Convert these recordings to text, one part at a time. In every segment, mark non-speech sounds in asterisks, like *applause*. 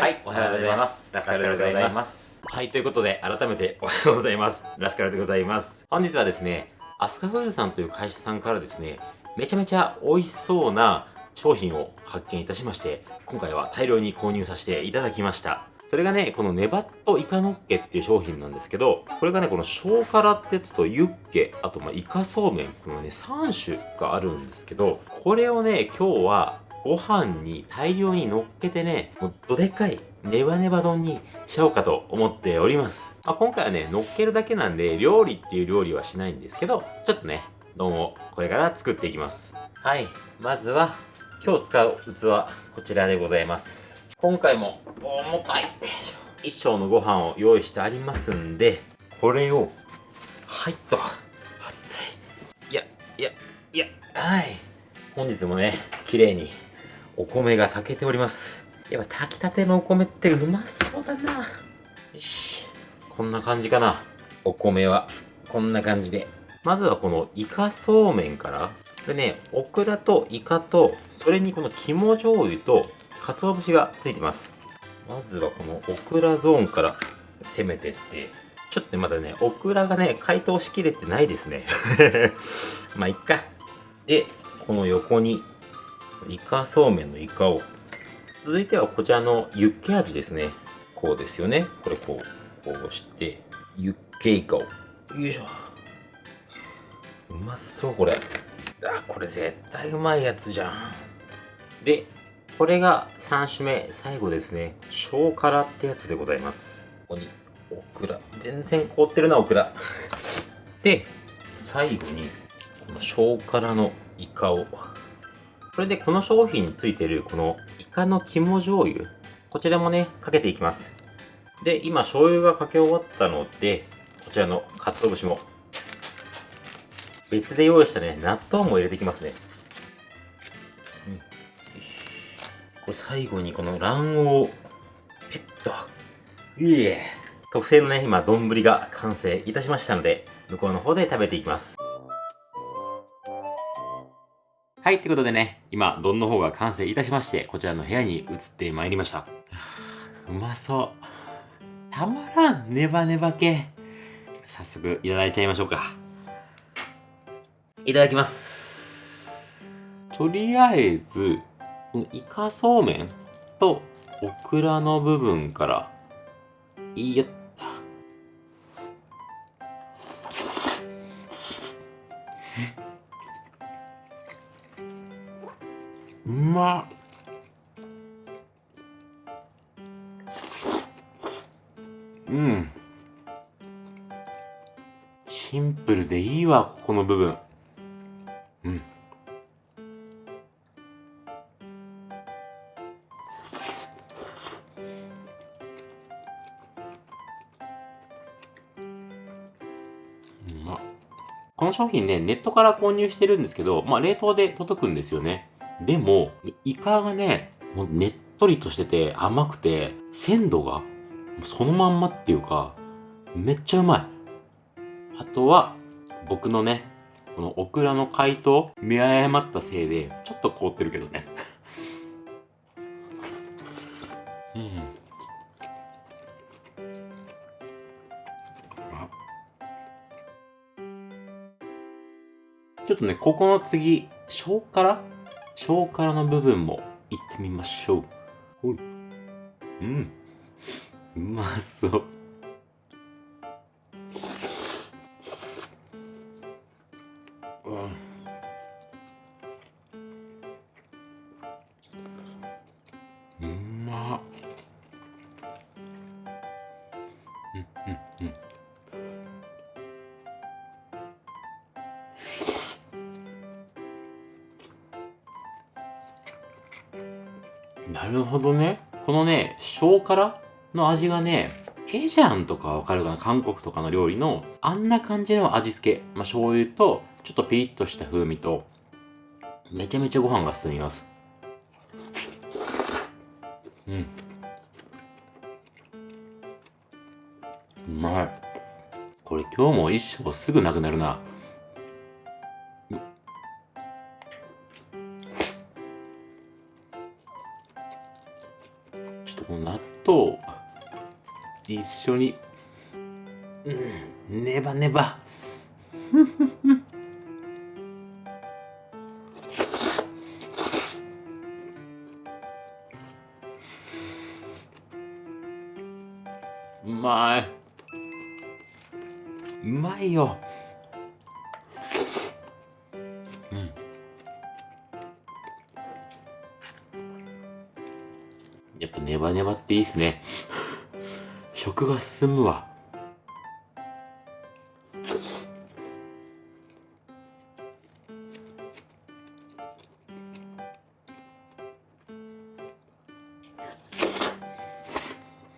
はい、おはようございます。ラスカルでございます。はい、ということで、改めておはようございます。ラスカルでございます。本日はですね、アスカフーズさんという会社さんからですね、めちゃめちゃ美味しそうな商品を発見いたしまして、今回は大量に購入させていただきました。それがね、このネバットイカノッケっていう商品なんですけど、これがね、この小辛ってやつとユッケ、あとまあイカそうめん、このね、3種があるんですけど、これをね、今日はご飯に大量に乗っけてね、もうどでかいネバネバ丼にしようかと思っております。まあ、今回はね、乗っけるだけなんで、料理っていう料理はしないんですけど、ちょっとね、丼をこれから作っていきます。はい。まずは、今日使う器、こちらでございます。今回も重たい。一升のご飯を用意してありますんで、これを、はいっと。熱い。いや、いや、いや、はい。本日もね、綺麗にお米が炊けております。やっぱ炊きたてのお米ってうまそうだな。よし。こんな感じかな。お米は。こんな感じで。まずはこのイカそうめんから。これね、オクラとイカと、それにこの肝醤油と、鰹節がついてます。まずはこのオクラゾーンから攻めてって、ちょっとね、まだね、オクラがね、解凍しきれてないですね。*laughs* まあ、いっか。で、この横にイカそうめんのイカを。続いてはこちらのユッケ味ですね。こうですよね。これこう、こうして、ユッケイカを。よいしょ。うまそう、これ。あ、これ絶対うまいやつじゃん。で、これが3種目、最後ですね。小辛ってやつでございます。ここに、オクラ。全然凍ってるな、オクラ。*laughs* で、最後に、この小辛のイカをそれでこの商品についているこのイカの肝醤油、こちらもね、かけていきます。で、今醤油がかけ終わったので、こちらの鰹節も別で用意したね、納豆も入れていきますね。うん、これ最後にこの卵黄、ペット。いえ。特製のね、今、丼が完成いたしましたので、向こうの方で食べていきます。はい、ということでね、今、丼の方が完成いたしまして、こちらの部屋に移ってまいりました。うまそう。たまらん、ネバネバ系。早速、いただいちゃいましょうか。いただきます。とりあえず、このイカそうめんとオクラの部分から、いやっま。うん。シンプルでいいわここの部分。うん。この商品ね、ネットから購入してるんですけど、まあ冷凍で届くんですよね。でも、イカがね、もうねっとりとしてて甘くて、鮮度がそのまんまっていうか、めっちゃうまい。あとは、僕のね、このオクラの解凍、見誤ったせいで、ちょっと凍ってるけどね。うん。ちょっとね、ここの次、小辛小辛の部分もいってみましょう。ほい。うん。うまそう。うん。うまっ。うんうんうん。なるほどね。このね、小辛の味がね、ケジャンとかわかるかな？韓国とかの料理のあんな感じの味付け。まあ、醤油とちょっとピリッとした風味とめちゃめちゃご飯が進みます。うん。うまい。これ今日も一生すぐなくなるな。緒に。うん。ネバネバ。うまい。うまいよ。うん。やっぱネバネバっていいっすね。食が進むわ。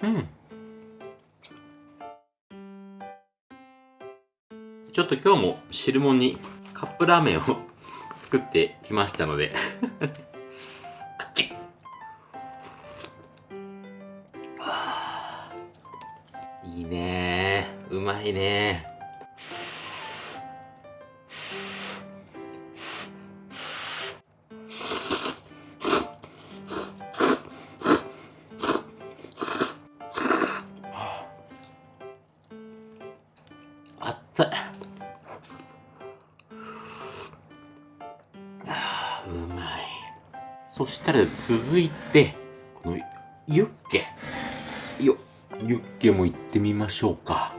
うん。ちょっと今日も汁物にカップラーメンを *laughs* 作ってきましたので。うまいね。あっつい。あうまい。そしたら続いてこのユッケ。よユッケも行ってみましょうか。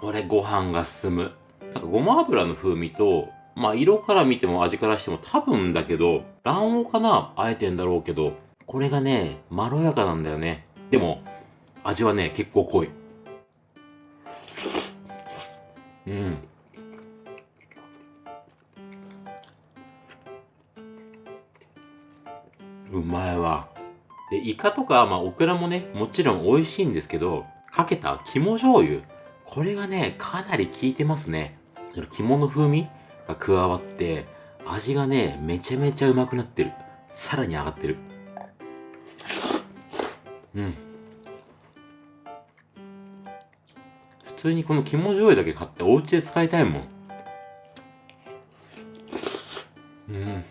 これご飯が進む。なんかごま油の風味とまあ色から見ても味からしても多分だけど卵黄かなあえてんだろうけどこれがねまろやかなんだよね。でも味はね結構濃い。うん。うまいわ。でイカとか、まあ、オクラもねもちろん美味しいんですけどかけた肝醤油。これがねかなり効いてますね。肝の風味が加わって味がねめちゃめちゃうまくなってる。さらに上がってる。うん。普通にこの肝醤油だけ買ってお家で使いたいもん。うん。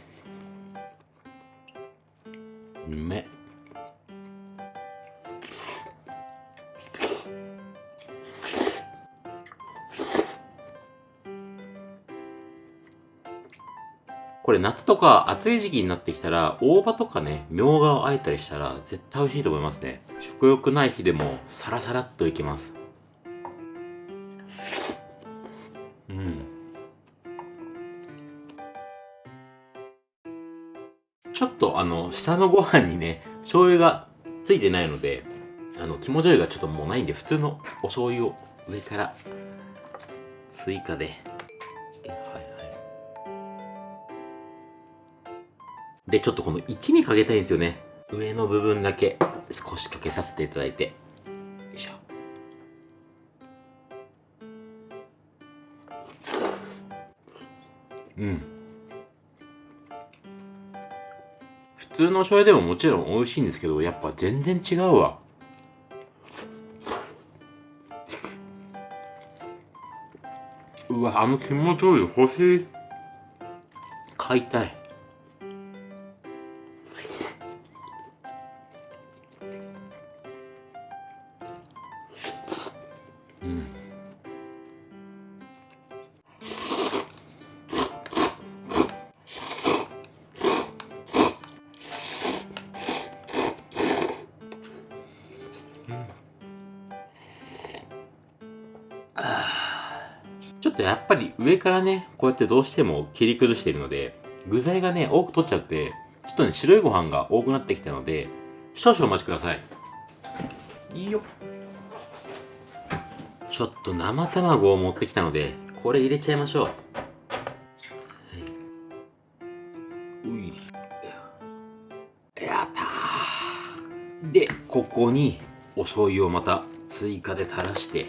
れ夏とか暑い時期になってきたら大葉とかねみょうがをあえたりしたら絶対美味しいと思いますね。食欲ない日でもサラサラっといけます。うん。ちょっとあの下のご飯にね醤油がついてないのであの肝醤油がちょっともうないんで普通のお醤油を上から追加ででちょっとこの一味かけたいんですよね。上の部分だけ少しかけさせていただいて。よいしょ。うん。普通の醤油でももちろん美味しいんですけどやっぱ全然違うわ。うわあの肝醤油欲しい。買いたい。ちょっとやっぱり上からねこうやってどうしても切り崩しているので具材がね多く取っちゃってちょっとね白いご飯が多くなってきたので少々お待ちください。いいよ。ちょっと生卵を持ってきたのでこれ入れちゃいましょう、はい。うい。やったー。でここにお醤油をまた追加で垂らして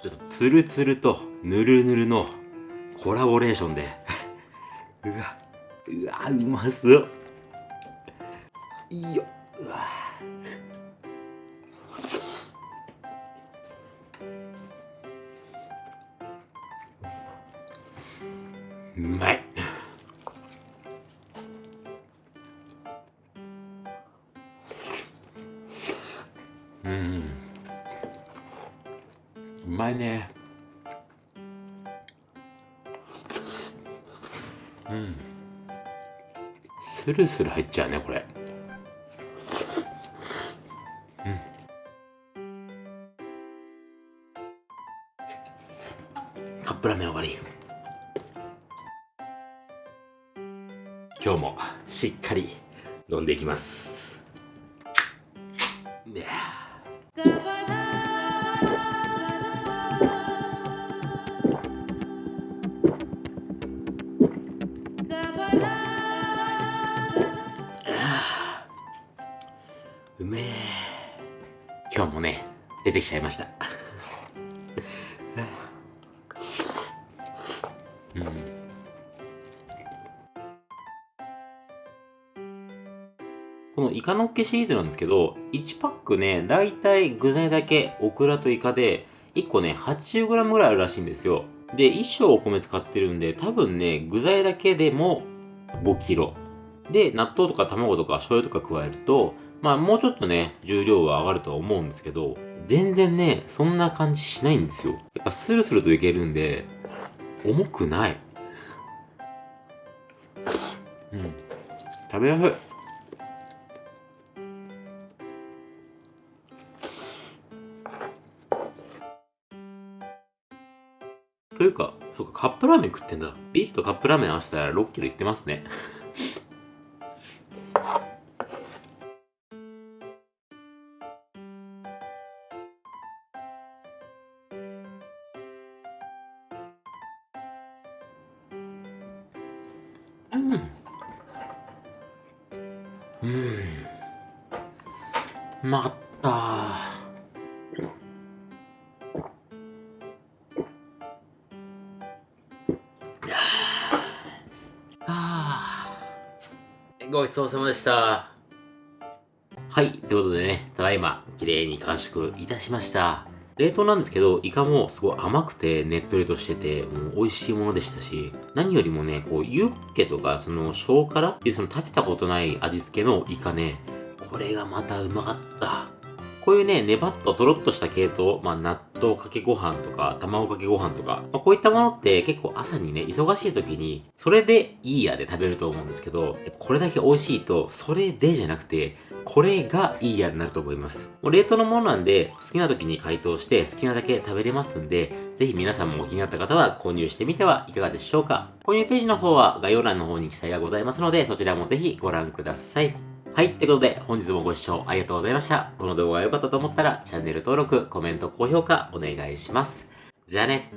ちょっとツルツルとヌルヌルのコラボレーションで。*laughs* うわうわうまそう。いいよ。うわ。うまい。うん。まいね。うん。スルスル入っちゃうねこれ。カップラーメン終わり。今日もしっかり飲んでいきます。ちゃいましたこのイカのっけシリーズなんですけど、1パックね、だいたい具材だけ、オクラとイカで、1個ね、80g ぐらいあるらしいんですよ。で、1升お米使ってるんで、多分ね、具材だけでも 5kg。で、納豆とか卵とか醤油とか加えると、まあもうちょっとね、重量は上がるとは思うんですけど、全然ね、そんな感じしないんですよ。やっぱスルスルといけるんで、重くない。うん。食べやすい。というか、そうか、カップラーメン食ってんだ。ビールとカップラーメン合わせたら6キロいってますね。うん。うん。まったあーごちそうさまでした。はい、ということでね、ただいま、綺麗に完食いたしました。冷凍なんですけど、イカもすごい甘くてねっとりとしてて、もう美味しいものでしたし、何よりもね、こう、ユッケとか、その、小辛っていうその食べたことない味付けのイカね、これがまたうまかった。こういうね、ネバッととろっとした系統、まあ、納豆かけご飯とか、卵かけご飯とか、まあ、こういったものって結構朝にね、忙しい時に、それでいいやで食べると思うんですけど、これだけ美味しいと、それでじゃなくて、これがいいやになると思います。もう冷凍のものなんで、好きな時に解凍して、好きなだけ食べれますんで、ぜひ皆さんも気になった方は購入してみてはいかがでしょうか。購入ページの方は概要欄の方に記載がございますので、そちらもぜひご覧ください。はい。ってことで、本日もご視聴ありがとうございました。この動画が良かったと思ったら、チャンネル登録、コメント、高評価、お願いします。じゃあね。